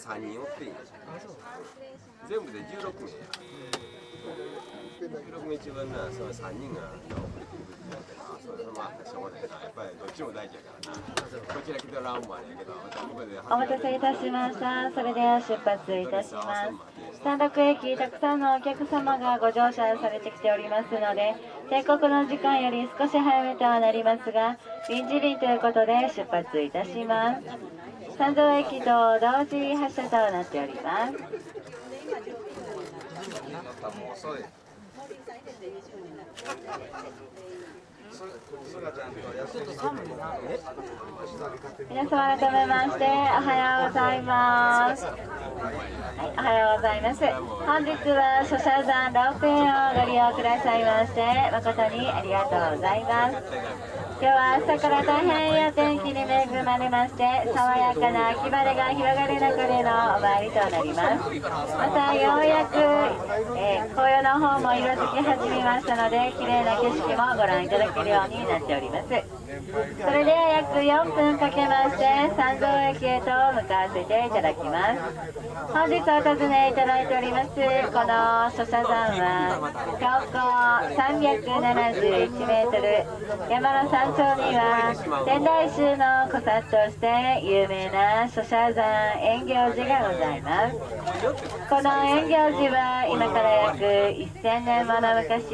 3人おっていいん全部で16名や16名中はなその3人が遅れてるって言ってなそれまあしょうがないなやっぱりどっちも大事やからなこちら来てらんもあれやけどここでお待たせいたしました。それでは出発いたします。スタンド区駅、たくさんのお客様がご乗車されてきておりますので、定刻の時間より少し早めとはなりますが、臨時便ということで出発いたします。三条駅と同時発車となっております。皆様改めましておはようございます。はい、おはようございます。本日は諸社山ロープウェイをご利用くださいまして誠にありがとうございます。今日は朝から大変いいお天気に恵まれまして爽やかな秋晴れが広がる中でのお参りとなりますまたようやく、えー紅葉の方も色づき始めましたので綺麗な景色もご覧いただけるようになっております。それでは約4分かけまして三条駅へと向かわせていただきます。本日お尋ねいただいておりますこの諸社山は標高371メートル山の山頂には天台宗の古刹として有名な諸社山円行寺がございます。この円行寺は今から約1000年もの昔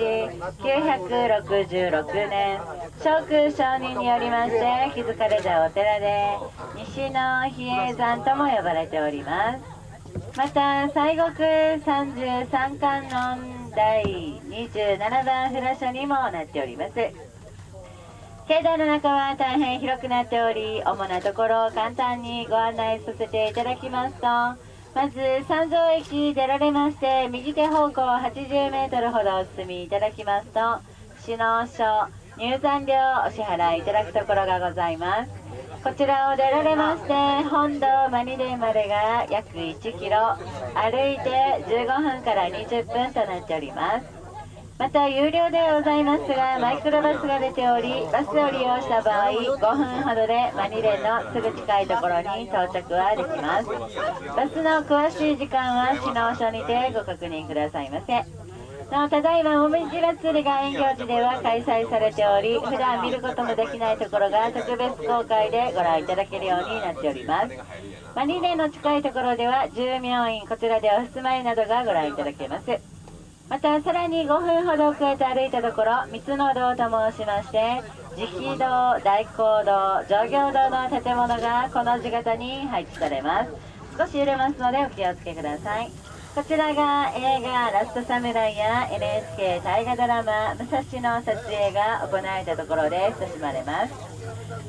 966年聖空上人によりまして築かれたお寺で西の比叡山とも呼ばれております。また西国33観音第27番札所にもなっております。境内の中は大変広くなっており主なところを簡単にご案内させていただきますとまず三条駅出られまして右手方向80メートルほどお進みいただきますと市の所入山料お支払いいただくところがございます。こちらを出られまして本堂マニデまでが約1キロ歩いて15分から20分となっております。また有料ではございますがマイクロバスが出ておりバスを利用した場合5分ほどでマニレのすぐ近いところに到着はできます。バスの詳しい時間は市の書にてご確認くださいませ。なおただいまもみじ祭りが園行寺では開催されており普段見ることもできないところが特別公開でご覧いただけるようになっております。マニレの近いところでは住民院こちらではお住まいなどがご覧いただけます。またさらに5分ほど遅れて歩いたところ三つの堂と申しまして慈悲堂大講堂上行堂の建物がこの字型に配置されます。少し揺れますのでお気をつけください。こちらが映画「ラストサムライ」や NHK 大河ドラマ「武蔵」の撮影が行われたところで親しまれます。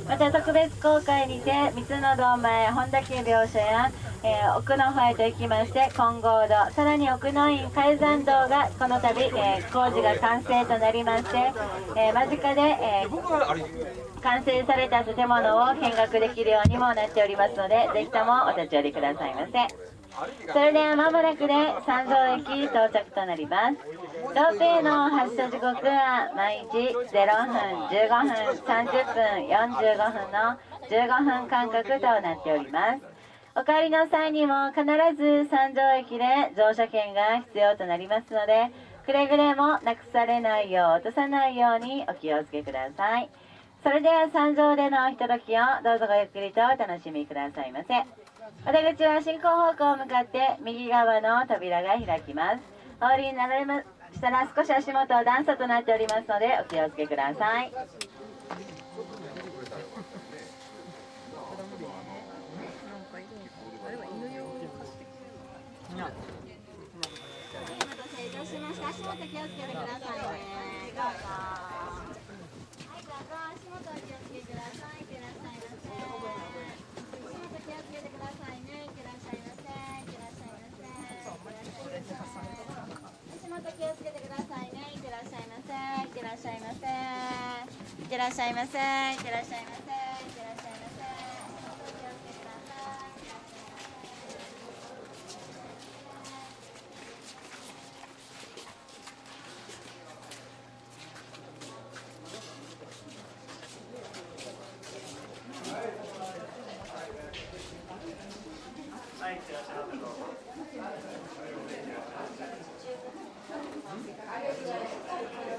また特別公開にて三つの堂前本田家描写や、えー奥の方へと行きまして金剛堂さらに奥の院海山堂がこの度、えー工事が完成となりまして、えー間近で、え完成された建物を見学できるようにもなっておりますのでぜひともお立ち寄りくださいませ。それでは間もなくで三条駅到着となりますロープウェイの発車時刻は毎日0分15分30分45分の15分間隔となっておりますお帰りの際にも必ず三条駅で乗車券が必要となりますのでくれぐれもなくされないよう落とさないようにお気をつけくださいそれでは三条でのひとときをどうぞごゆっくりとお楽しみくださいませ。お出口は進行方向を向かって右側の扉が開きますお降りになられましたら少し足元は段差となっておりますのでお気をつけくださいお待たせいたしました。足元気をつけてくださいね。どうぞ。はい、どうぞ。足元お気をつけてください。いってらっしゃいませ。足元気をつけてくださいね。いってらっしゃいませ。いってらっしゃいませ。いってらっしゃいませ。足元気をつけてくださいね。いってらっしゃいませ。いってらっしゃいませ。いってらっしゃいませ。いってらっしゃいませ。いってらっしゃいませ。足元気をつけてください。ははい